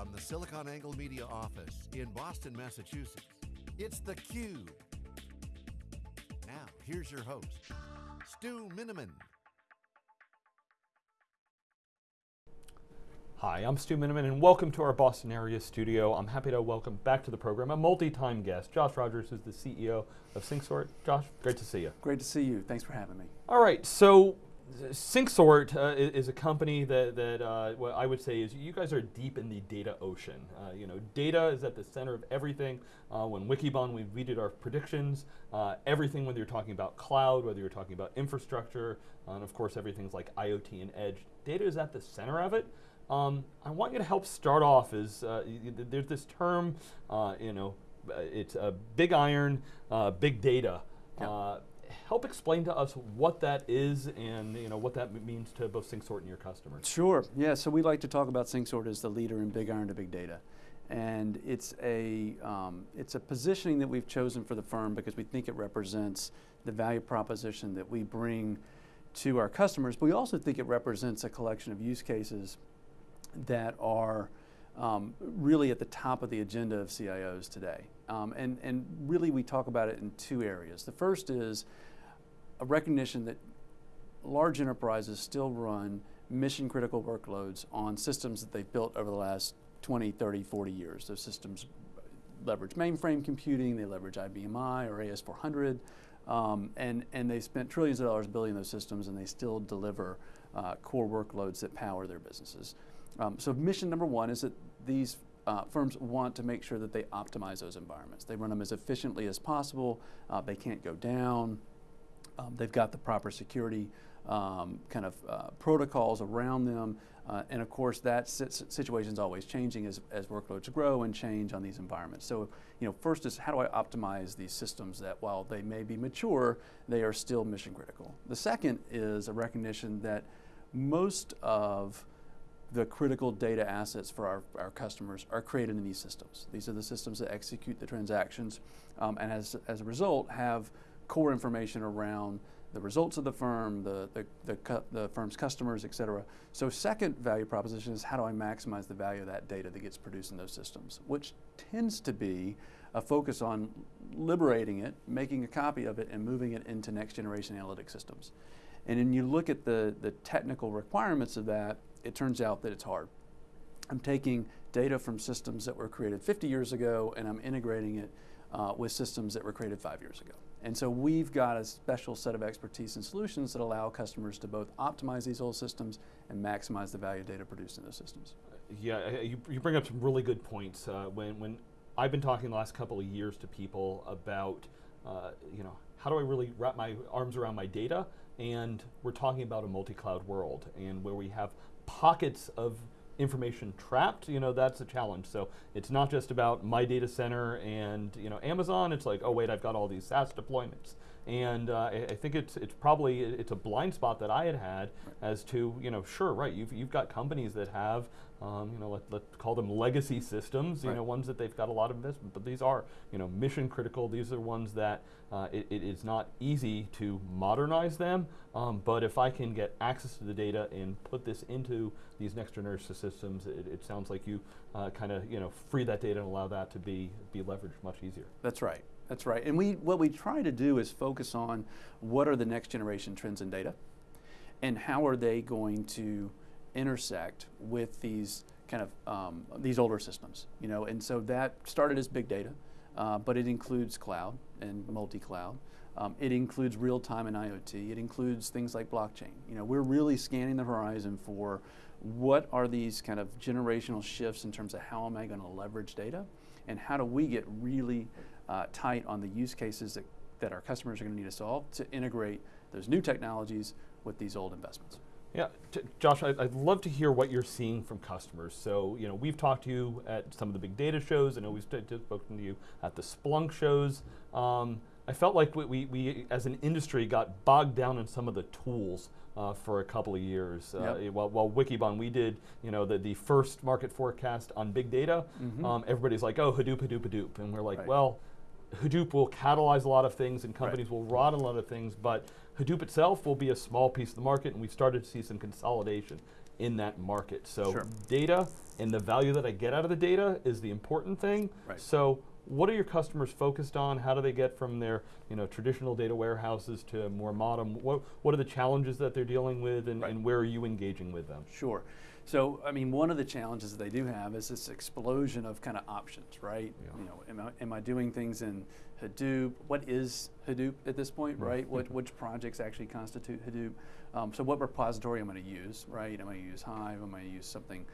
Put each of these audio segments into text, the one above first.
From the SiliconANGLE Media office in Boston, Massachusetts, it's theCUBE. Now, here's your host, Stu Miniman. Hi, I'm Stu Miniman and welcome to our Boston area studio. I'm happy to welcome back to the program a multi-time guest, Josh Rogers, who's the CEO of SyncSort. Josh, great to see you. Great to see you, thanks for having me. All right, so SyncSort uh, is a company that, that uh, what I would say is you guys are deep in the data ocean. Uh, you know, data is at the center of everything. Uh, when Wikibon, we, we did our predictions, uh, everything whether you're talking about cloud, whether you're talking about infrastructure, and of course everything's like IoT and edge, data is at the center of it. Um, I want you to help start off is, uh, there's this term, uh, you know, uh, it's a big iron, uh, big data. Uh, help explain to us what that is and you know what that means to both SyncSort and your customers. Sure, yeah, so we like to talk about SyncSort as the leader in big iron to big data. And it's a, um, it's a positioning that we've chosen for the firm because we think it represents the value proposition that we bring to our customers, but we also think it represents a collection of use cases that are um, really at the top of the agenda of CIOs today. Um, and, and really we talk about it in two areas. The first is a recognition that large enterprises still run mission critical workloads on systems that they've built over the last 20, 30, 40 years. Those systems leverage mainframe computing, they leverage IBM I or AS400, um, and, and they spent trillions of dollars building those systems and they still deliver uh, core workloads that power their businesses. Um, so mission number one is that these uh, firms want to make sure that they optimize those environments. They run them as efficiently as possible. Uh, they can't go down. Um, they've got the proper security um, kind of uh, protocols around them. Uh, and of course, that situation is always changing as, as workloads grow and change on these environments. So, you know, first is how do I optimize these systems that while they may be mature, they are still mission critical. The second is a recognition that most of the critical data assets for our, our customers are created in these systems. These are the systems that execute the transactions um, and as, as a result have core information around the results of the firm, the, the, the, the, firm's customers, et cetera. So second value proposition is how do I maximize the value of that data that gets produced in those systems, which tends to be a focus on liberating it, making a copy of it, and moving it into next generation analytic systems. And then you look at the, the technical requirements of that, it turns out that it's hard. I'm taking data from systems that were created 50 years ago and I'm integrating it uh, with systems that were created five years ago. And so we've got a special set of expertise and solutions that allow customers to both optimize these old systems and maximize the value of data produced in those systems. Yeah, you, you bring up some really good points. Uh, when, when I've been talking the last couple of years to people about, uh, you know, how do I really wrap my arms around my data? And we're talking about a multi-cloud world and where we have pockets of information trapped, you know, that's a challenge. So it's not just about my data center and you know Amazon. It's like, oh wait, I've got all these SaaS deployments, and uh, I, I, think it's it's probably it's a blind spot that I had had right. as to you know, sure, right, you've you've got companies that have um, you know, let, let's call them legacy systems, you right. know, ones that they've got a lot of investment, but these are, you know, mission critical. These are ones that uh, it, it is not easy to modernize them, um, but if I can get access to the data and put this into these next generation systems, it, it sounds like you uh, kind of, you know, free that data and allow that to be, be leveraged much easier. That's right. That's right. And we, what we try to do is focus on what are the next generation trends in data and how are they going to intersect with these kind of um, these older systems, you know, and so that started as big data, uh, but it includes cloud and multi-cloud. Um, it includes real-time and IoT. It includes things like blockchain. You know, we're really scanning the horizon for what are these kind of generational shifts in terms of how am I going to leverage data, and how do we get really uh, tight on the use cases that, that our customers are going to need to solve to integrate those new technologies with these old investments. Yeah, Josh, I'd, I'd, love to hear what you're seeing from customers. So, you know, we've talked to you at some of the big data shows. I know we've spoken to you at the Splunk shows. Um, I felt like we, we, we, as an industry, got bogged down in some of the tools uh, for a couple of years. Uh, while, while Wikibon, we did, you know, the, the first market forecast on big data. Mm -hmm. um, everybody's like, oh, Hadoop, Hadoop, Hadoop. And we're like, right. well, Hadoop will catalyze a lot of things and companies right. will run a lot of things, but Hadoop itself will be a small piece of the market and we've started to see some consolidation. in that market. So Sure. data and the value that I get out of the data is the important thing. Right. So what are your customers focused on? How do they get from their you know traditional data warehouses to more modern? What what are the challenges that they're dealing with, and, Right. and where are you engaging with them? Sure. So, I mean, one of the challenges that they do have is this explosion of kind of options, right? Yeah. You know, am I, am I doing things in Hadoop? What is Hadoop at this point, Right. right? What, which projects actually constitute Hadoop? Um, so, what repository am I going to use, right? Am I going to use Hive? Am I going to use something?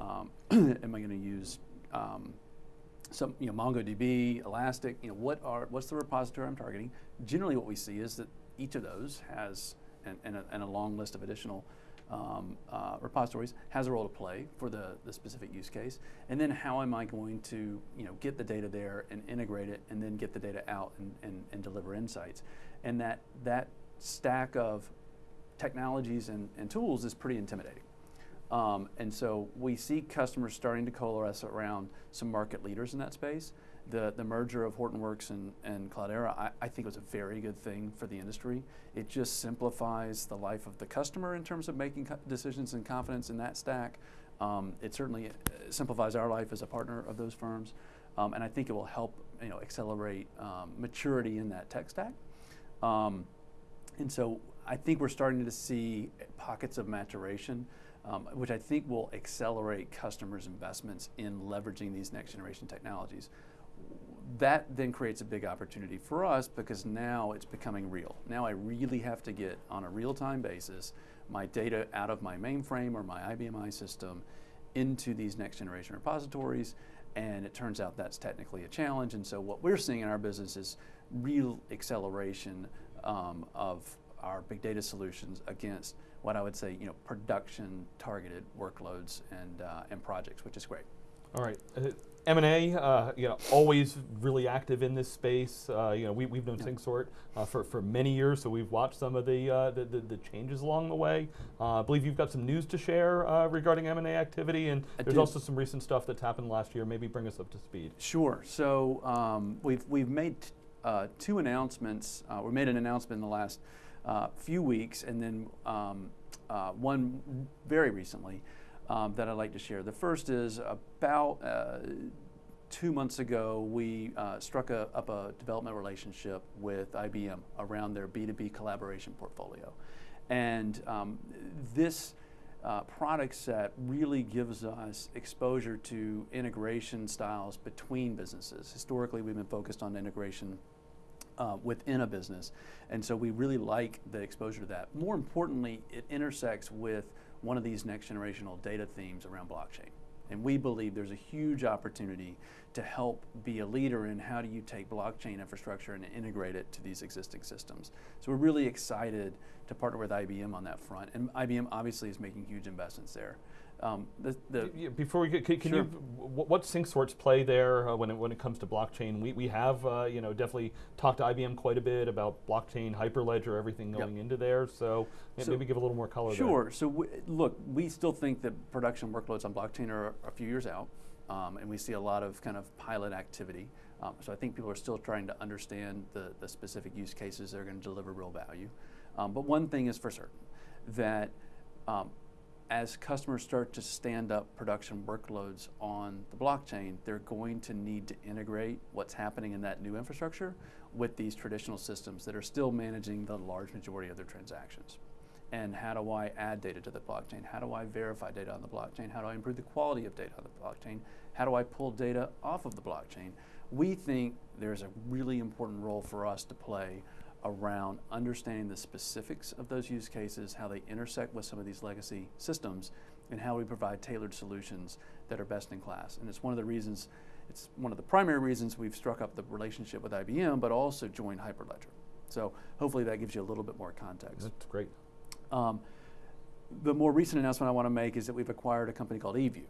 Um, am I going to use um, some, you know, MongoDB, Elastic? You know, what are what's the repository I'm targeting? Generally, what we see is that each of those has and, and, a, and a long list of additional um, uh, repositories has a role to play for the, the specific use case. And then how am I going to you know, get the data there and integrate it and then get the data out and, and, and deliver insights. And that, that stack of technologies and, and tools is pretty intimidating. Um, and so we see customers starting to coalesce around some market leaders in that space. The, the merger of Hortonworks and, and Cloudera, I, I think was a very good thing for the industry. It just simplifies the life of the customer in terms of making decisions and confidence in that stack. Um, it certainly uh, simplifies our life as a partner of those firms. Um, and I think it will help you know, accelerate um, maturity in that tech stack. Um, and so I think we're starting to see pockets of maturation, um, which I think will accelerate customers' investments in leveraging these next generation technologies. That then creates a big opportunity for us because now it's becoming real. Now I really have to get on a real time basis my data out of my mainframe or my IBM i system into these next generation repositories. And it turns out that's technically a challenge. And so what we're seeing in our business is real acceleration um, of our big data solutions against what I would say, you know, production targeted workloads and, uh, and projects, which is great. All right. Uh, M&A, uh, you know, always really active in this space. Uh, you know, we, we've known Yeah. SyncSort uh, for, for many years, so we've watched some of the, uh, the, the, the changes along the way. Uh, I believe you've got some news to share uh, regarding M&A activity, and I there's do. also some recent stuff that's happened last year. Maybe bring us up to speed. Sure. So um, we've we've made uh, two announcements. Uh, we made an announcement in the last uh, few weeks, and then um, uh, one very recently um, that I'd like to share. The first is about. Uh, Two months ago, we uh, struck a, up a development relationship with IBM around their B2B collaboration portfolio. And um, this uh, product set really gives us exposure to integration styles between businesses. Historically, we've been focused on integration uh, within a business, and so we really like the exposure to that. More importantly, it intersects with one of these next generational data themes around blockchain. And we believe there's a huge opportunity to help be a leader in how do you take blockchain infrastructure and integrate it to these existing systems. So we're really excited to partner with IBM on that front. And IBM obviously is making huge investments there. Um, the, the, Before we get, can, can Sure. you, wh- what SyncSort's play there uh, when, it, when it comes to blockchain? We, we have, uh, you know, definitely talked to IBM quite a bit about blockchain, Hyperledger, everything Yep. going into there. So, So- maybe give a little more color there. Sure. So w- look, we still think that production workloads on blockchain are a few years out, um, and we see a lot of kind of pilot activity. Um, so I think people are still trying to understand the, the specific use cases that are going to deliver real value. Um, but one thing is for certain, that um, as customers start to stand up production workloads on the blockchain, they're going to need to integrate what's happening in that new infrastructure with these traditional systems that are still managing the large majority of their transactions. And how do I add data to the blockchain? How do I verify data on the blockchain? How do I improve the quality of data on the blockchain? How do I pull data off of the blockchain? We think there's a really important role for us to play around understanding the specifics of those use cases, how they intersect with some of these legacy systems, and how we provide tailored solutions that are best in class. And it's one of the reasons, it's one of the primary reasons we've struck up the relationship with IBM, but also joined Hyperledger. So hopefully that gives you a little bit more context. That's great. Um, the more recent announcement I want to make is that we've acquired a company called eView.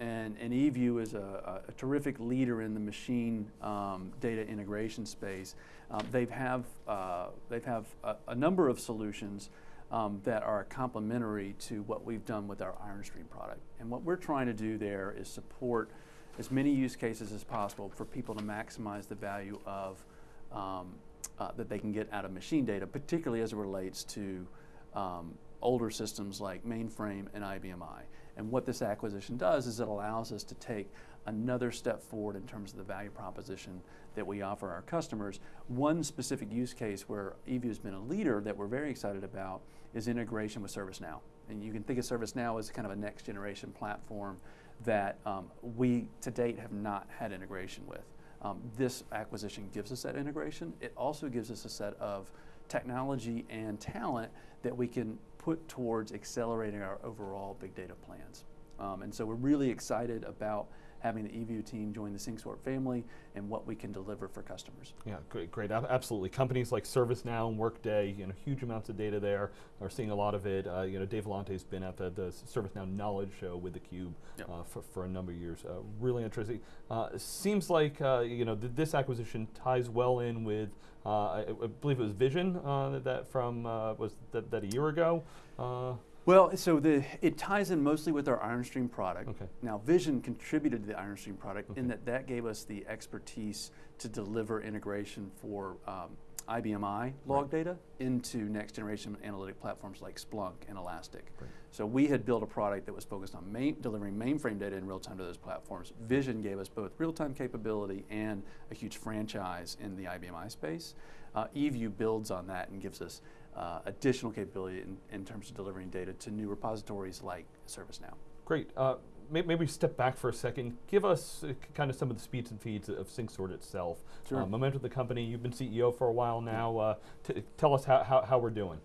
And, and eView is a, a, terrific leader in the machine um, data integration space. Um, they have, uh, they have a, a number of solutions um, that are complementary to what we've done with our IronStream product. And what we're trying to do there is support as many use cases as possible for people to maximize the value of um, uh, that they can get out of machine data, particularly as it relates to um, older systems like mainframe and IBM i. And what this acquisition does is it allows us to take another step forward in terms of the value proposition that we offer our customers. One specific use case where eView has been a leader that we're very excited about is integration with ServiceNow. And you can think of ServiceNow as kind of a next generation platform that um, we to date have not had integration with. Um, this acquisition gives us that integration. It also gives us a set of technology and talent that we can put towards accelerating our overall big data plans. Um, and so we're really excited about having the eView team join the SyncSort family and what we can deliver for customers. Yeah, great, great, absolutely. Companies like ServiceNow and Workday, you know, huge amounts of data there. Are seeing a lot of it. Uh, you know, Dave Vellante has been at the, the ServiceNow Knowledge Show with theCUBE yep. uh, for, for a number of years. Uh, really interesting. Uh, seems like uh, you know th this acquisition ties well in with uh, I, I, believe it was Vision that from was that, that a year ago. Well, so the, it ties in mostly with our IronStream product. Okay. Now, Vision contributed to the IronStream product okay. in that that gave us the expertise to deliver integration for um, IBM i log right. data into next generation analytic platforms like Splunk and Elastic. Right. So we had built a product that was focused on main, delivering mainframe data in real time to those platforms. Vision gave us both real time capability and a huge franchise in the IBM i space. Uh, eView builds on that and gives us uh, additional capability in, in, terms of delivering data to new repositories like ServiceNow. Great. Uh, maybe step back for a second. Give us uh, kind of some of the speeds and feeds of SyncSort itself. Sure. Uh, momentum of the company, you've been CEO for a while now. Uh, tell us how, how, how, we're doing.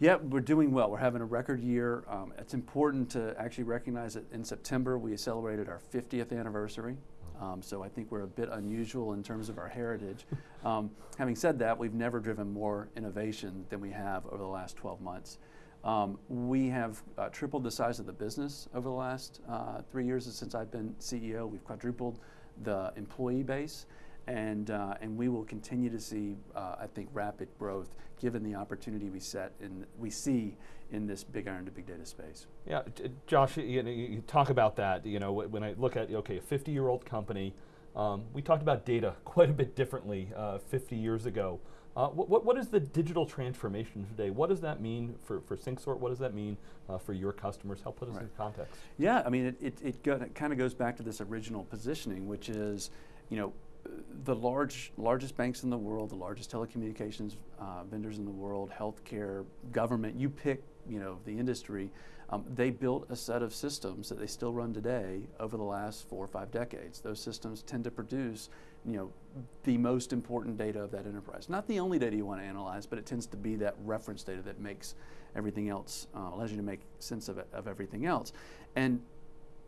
Yeah, we're doing well. We're having a record year. Um, it's important to actually recognize that in September we celebrated our 50th anniversary. Um, so I think we're a bit unusual in terms of our heritage. Um, having said that, we've never driven more innovation than we have over the last 12 months. Um, we have uh, tripled the size of the business over the last uh, three years since I've been CEO. We've quadrupled the employee base, and uh, and we will continue to see, uh, I think, rapid growth given the opportunity we set and we see in this big iron to big data space. Yeah, Josh, you, know, you talk about that. You know, when I look at okay, a 50-year-old company, um, we talked about data quite a bit differently uh, 50 years ago. Uh, what, what is the digital transformation today? What does that mean for, for SyncSort? What does that mean uh, for your customers? Help put us right. in context. Yeah, I mean, it, it, it, it kind of goes back to this original positioning, which is, you know, the large, largest banks in the world, the largest telecommunications uh, vendors in the world, healthcare, government, you pick you know, the industry, um, they built a set of systems that they still run today over the last four or five decades. Those systems tend to produce you know, the most important data of that enterprise. Not the only data you want to analyze, but it tends to be that reference data that makes everything else, uh, allows you to make sense of, it, of everything else. And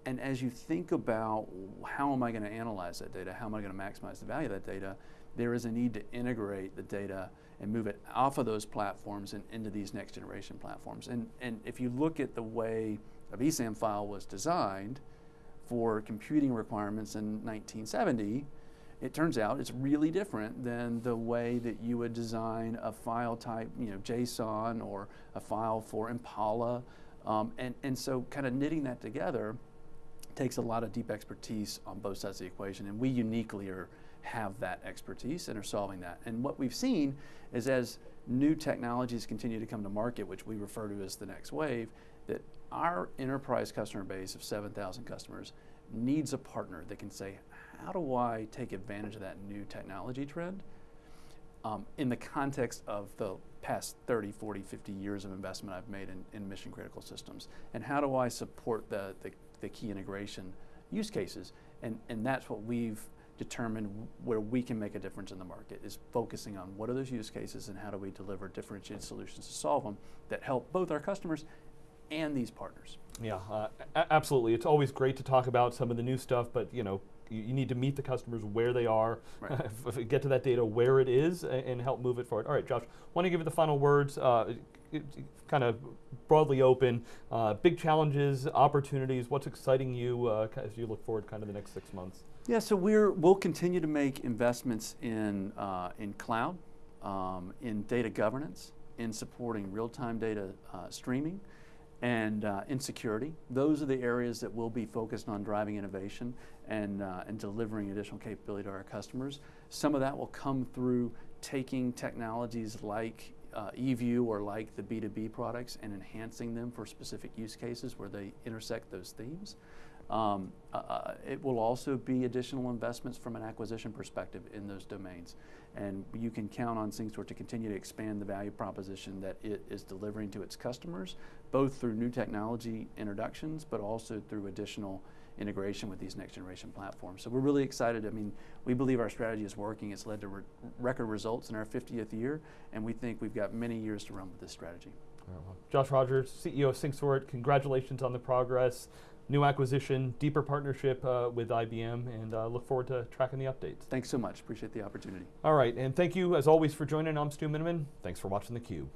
and as you think about how am I going to analyze that data, how am I going to maximize the value of that data, there is a need to integrate the data and move it off of those platforms and into these next generation platforms. And, and if you look at the way a VSAM file was designed for computing requirements in 1970, it turns out it's really different than the way that you would design a file type, you know, JSON or a file for Impala. Um, and, and so kind of knitting that together takes a lot of deep expertise on both sides of the equation. And we uniquely are have that expertise and are solving that. And what we've seen is as new technologies continue to come to market, which we refer to as the next wave, that our enterprise customer base of 7,000 customers needs a partner that can say, how do I take advantage of that new technology trend um, in the context of the past 30, 40, 50 years of investment I've made in, in mission critical systems? And how do I support the, the, the key integration use cases? And, and that's what we've determined where we can make a difference in the market is focusing on what are those use cases and how do we deliver differentiated solutions to solve them that help both our customers and these partners. Yeah, uh, absolutely. It's always great to talk about some of the new stuff, but you know, you, you need to meet the customers where they are, right. get to that data where it is, and, and, help move it forward. All right, Josh, want to give you the final words. Uh, kind of broadly open. Uh, big challenges, opportunities. What's exciting you uh, as you look forward, kind of the next six months? Yeah, so we're we'll continue to make investments in uh, in cloud, um, in data governance, in supporting real-time data uh, streaming, and uh, in security. Those are the areas that we'll be focused on driving innovation and uh, and delivering additional capability to our customers. Some of that will come through taking technologies like uh, eView or like the B2B products and enhancing them for specific use cases where they intersect those themes. Um, uh, uh, it will also be additional investments from an acquisition perspective in those domains. And you can count on SyncSort to continue to expand the value proposition that it is delivering to its customers, both through new technology introductions, but also through additional integration with these next generation platforms. So we're really excited. I mean, we believe our strategy is working. It's led to re record results in our 50th year, and we think we've got many years to run with this strategy. well, Josh Rogers, CEO of SyncSort, congratulations on the progress new acquisition, deeper partnership uh, with IBM, and uh, look forward to tracking the updates. Thanks so much. Appreciate the opportunity. All right, and thank you as always for joining. I'm Stu Miniman. Thanks for watching theCUBE.